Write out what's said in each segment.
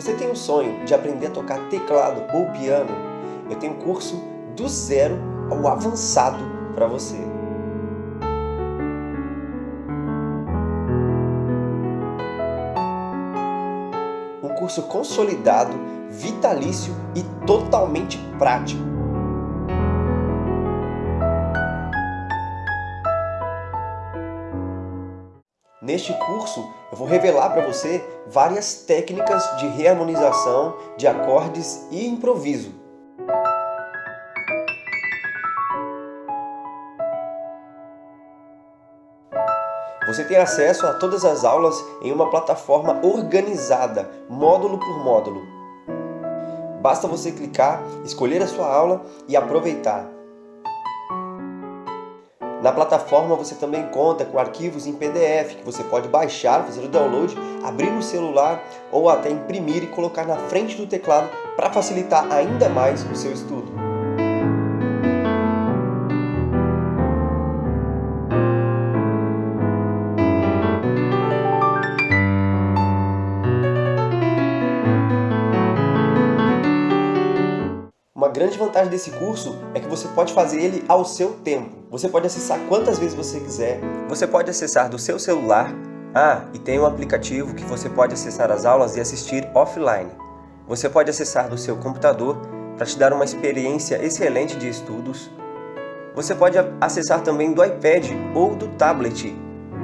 você tem o sonho de aprender a tocar teclado ou piano, eu tenho um curso do zero ao avançado para você. Um curso consolidado, vitalício e totalmente prático. Neste curso, eu vou revelar para você várias técnicas de reharmonização de acordes e improviso. Você tem acesso a todas as aulas em uma plataforma organizada, módulo por módulo. Basta você clicar, escolher a sua aula e aproveitar. Na plataforma você também conta com arquivos em PDF que você pode baixar, fazer o download, abrir no celular ou até imprimir e colocar na frente do teclado para facilitar ainda mais o seu estudo. Grande vantagem desse curso é que você pode fazer ele ao seu tempo. Você pode acessar quantas vezes você quiser. Você pode acessar do seu celular. Ah, e tem um aplicativo que você pode acessar as aulas e assistir offline. Você pode acessar do seu computador para te dar uma experiência excelente de estudos. Você pode acessar também do iPad ou do tablet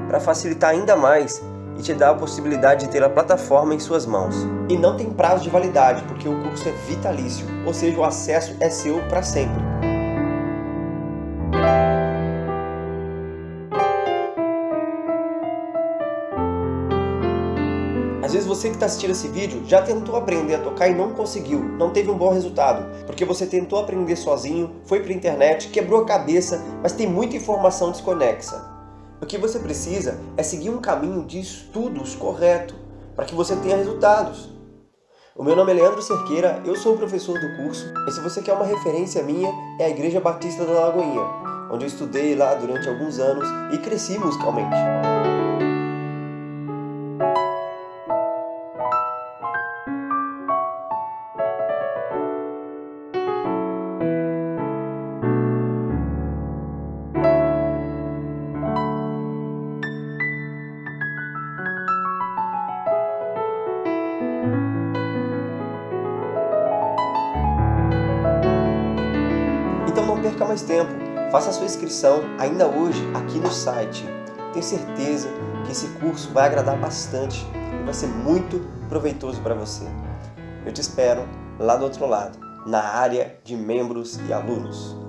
para facilitar ainda mais e te dá a possibilidade de ter a plataforma em suas mãos. E não tem prazo de validade, porque o curso é vitalício, ou seja, o acesso é seu para sempre. Às vezes você que está assistindo esse vídeo já tentou aprender a tocar e não conseguiu, não teve um bom resultado, porque você tentou aprender sozinho, foi para a internet, quebrou a cabeça, mas tem muita informação desconexa. O que você precisa é seguir um caminho de estudos correto, para que você tenha resultados. O meu nome é Leandro Cerqueira, eu sou o professor do curso, e se você quer uma referência minha, é a Igreja Batista da Lagoinha, onde eu estudei lá durante alguns anos e cresci musicalmente. Então não perca mais tempo, faça sua inscrição ainda hoje aqui no site. Tenho certeza que esse curso vai agradar bastante e vai ser muito proveitoso para você. Eu te espero lá do outro lado, na área de membros e alunos.